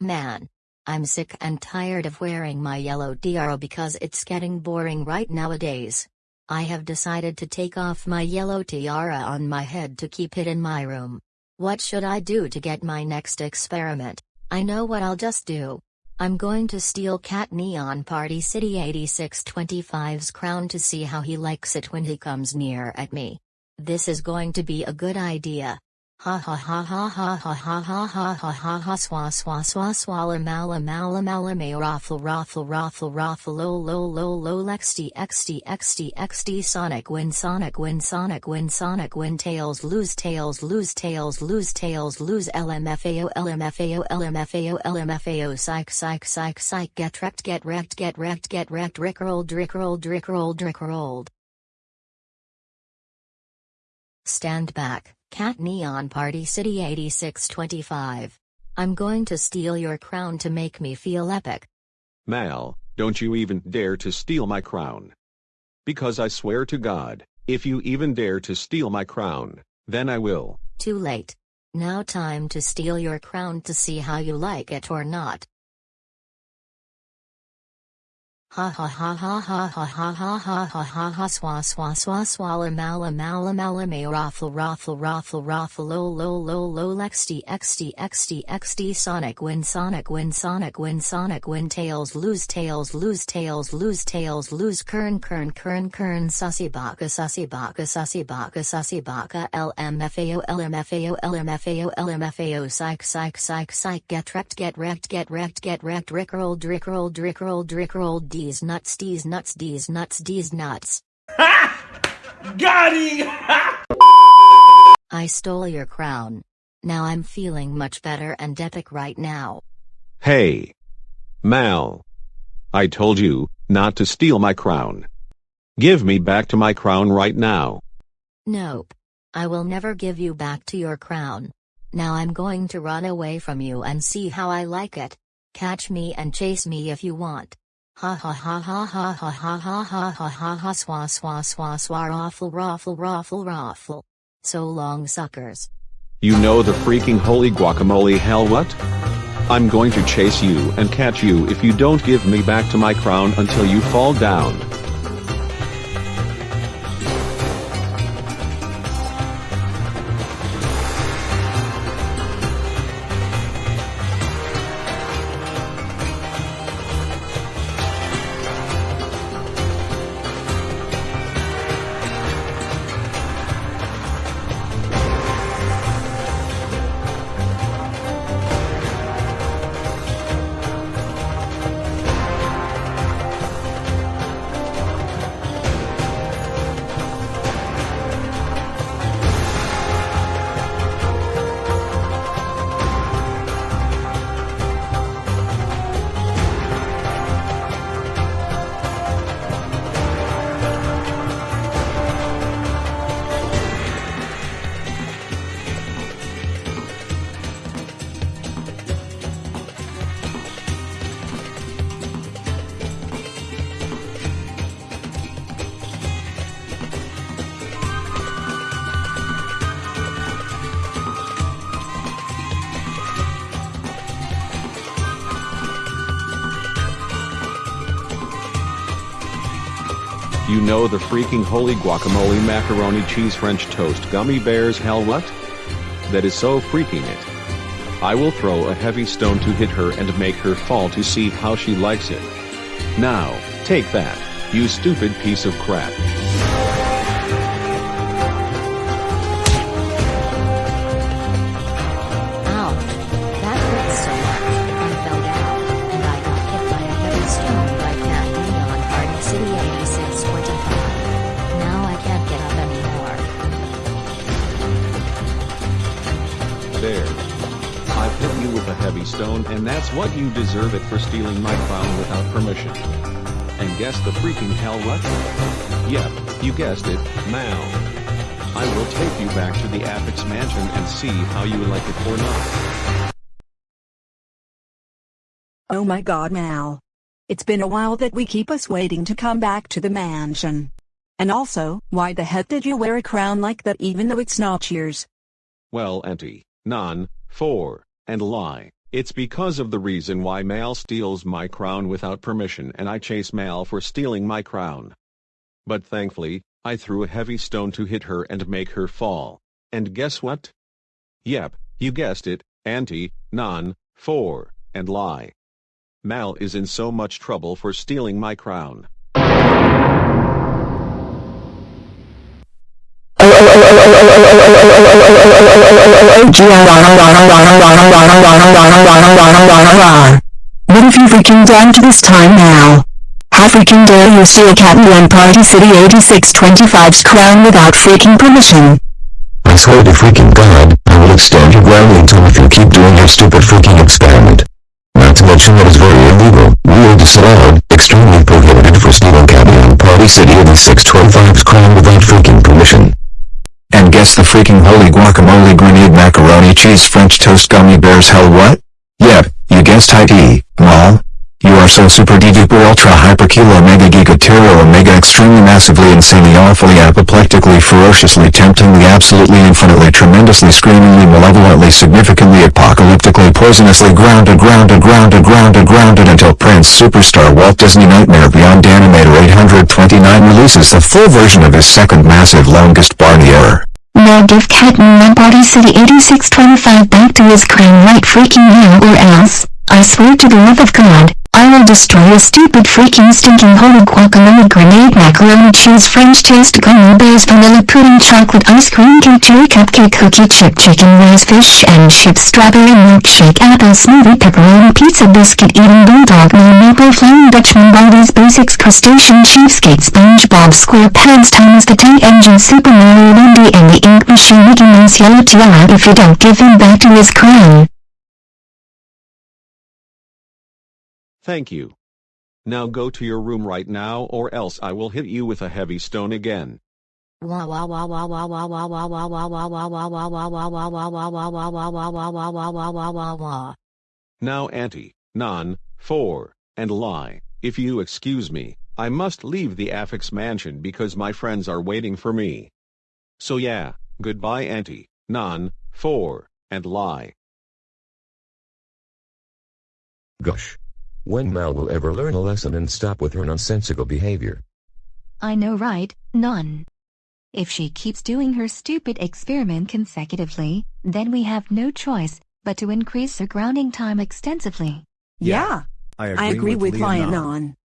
Man. I'm sick and tired of wearing my yellow tiara because it's getting boring right nowadays. I have decided to take off my yellow tiara on my head to keep it in my room. What should I do to get my next experiment? I know what I'll just do. I'm going to steal Cat Neon Party City 8625's crown to see how he likes it when he comes near at me. This is going to be a good idea. Ha ha ha ha ha ha ha ha ha ha ha ha swa swa swa swalla mala mala mala may raffle raffle raffle raffle lo lo lo lo xd xd xd xd sonic win sonic win sonic win sonic win tails lose tails lose tails lose tails lose lmfao lmfao lmfao lmfao psych psych psych psych get wrecked get wrecked get wrecked get wrecked rickrolled rickrolled rickrolled rickrolled Stand back, Cat Neon Party City 8625. I'm going to steal your crown to make me feel epic. Mal, don't you even dare to steal my crown. Because I swear to God, if you even dare to steal my crown, then I will. Too late. Now time to steal your crown to see how you like it or not. Ha ha ha ha ha ha ha ha ha ha ha ha swa swa swa swalla mala mala mala may raffle raffle raffle raffle lo lo lo lo xd xd xd xd sonic win sonic win sonic win sonic win tails lose tails lose tails lose tails lose kern kern kern kern sussy baka sussy baka sussy baka sussy baka lmfao lmfao lmfao lmfao psych psych psych psych get wrecked get wrecked get wrecked get wrecked rickrolled rickrolled rickrolled rickrolled D's nuts D's nuts D's nuts D's nuts. Ha! Got him! I stole your crown. Now I'm feeling much better and epic right now. Hey. Mal. I told you not to steal my crown. Give me back to my crown right now. Nope. I will never give you back to your crown. Now I'm going to run away from you and see how I like it. Catch me and chase me if you want. Ha ha ha ha ha ha ha ha ha ha ha ha swa swa swa swa raffle raffle raffle raffle. So long suckers. You know the freaking holy guacamole hell what? I'm going to chase you and catch you if you don't give me back to my crown until you fall down. You know the freaking holy guacamole macaroni cheese french toast gummy bears hell what? That is so freaking it. I will throw a heavy stone to hit her and make her fall to see how she likes it. Now, take that, you stupid piece of crap. A heavy stone and that's what you deserve it for stealing my crown without permission. And guess the freaking hell what? Yep, you guessed it, Mal. I will take you back to the Apix mansion and see how you like it or not. Oh my god Mal. It's been a while that we keep us waiting to come back to the mansion. And also, why the heck did you wear a crown like that even though it's not yours? Well, Auntie, non, four, and lie. It's because of the reason why Mal steals my crown without permission and I chase Mal for stealing my crown. But thankfully, I threw a heavy stone to hit her and make her fall. And guess what? Yep, you guessed it, Auntie, Non, 4, and lie. Mal is in so much trouble for stealing my crown. What have you freaking done to this time now? How freaking dare you steal Catman Party City 8625's crown without freaking permission? I swear to freaking God, I will extend your grounding tool if you keep doing your stupid freaking experiment. Not to mention that it's very illegal, weird disallowed, extremely prohibited for stealing Cabion Party City 8625's crown without freaking permission. And guess the freaking holy guacamole grenade macaroni cheese french toast gummy bears hell what? Yep, you guessed IT, lol. You are so super duper ultra hyper kilo mega giga tero omega extremely massively insanely awfully apoplectically ferociously temptingly absolutely infinitely tremendously screamingly malevolently significantly apocalyptically poisonously grounded grounded grounded grounded grounded until Prince Superstar Walt Disney Nightmare Beyond Animator 829 releases the full version of his second massive longest Barney error. Now give Catman Party City 8625 back to his crown right freaking now or else, I swear to the love of God, I will destroy your stupid freaking stinking holy guacamole grenade macaroni cheese french toast gummy bears vanilla pudding chocolate ice cream cake cupcake cookie chip chicken rice fish and chips strawberry milkshake apple smoothie pepperoni pizza biscuit eating bulldog maple flame dutchman Baldi's Basics crustacean cheapskate spongebob squarepants thomas the tank engine super mario Bendy and the ink machine mickey mouse yellow tiara if you don't give him back to his crown Thank you. Now go to your room right now or else I will hit you with a heavy stone again. Now anti, non, for, and lie, if you excuse me, I must leave the affix mansion because my friends are waiting for me. So yeah, goodbye anti, non, for, and lie. Gosh. When Mal will ever learn a lesson and stop with her nonsensical behavior? I know right, none. If she keeps doing her stupid experiment consecutively, then we have no choice but to increase her grounding time extensively. Yeah, I agree, I agree with, with Lion Leonon. On.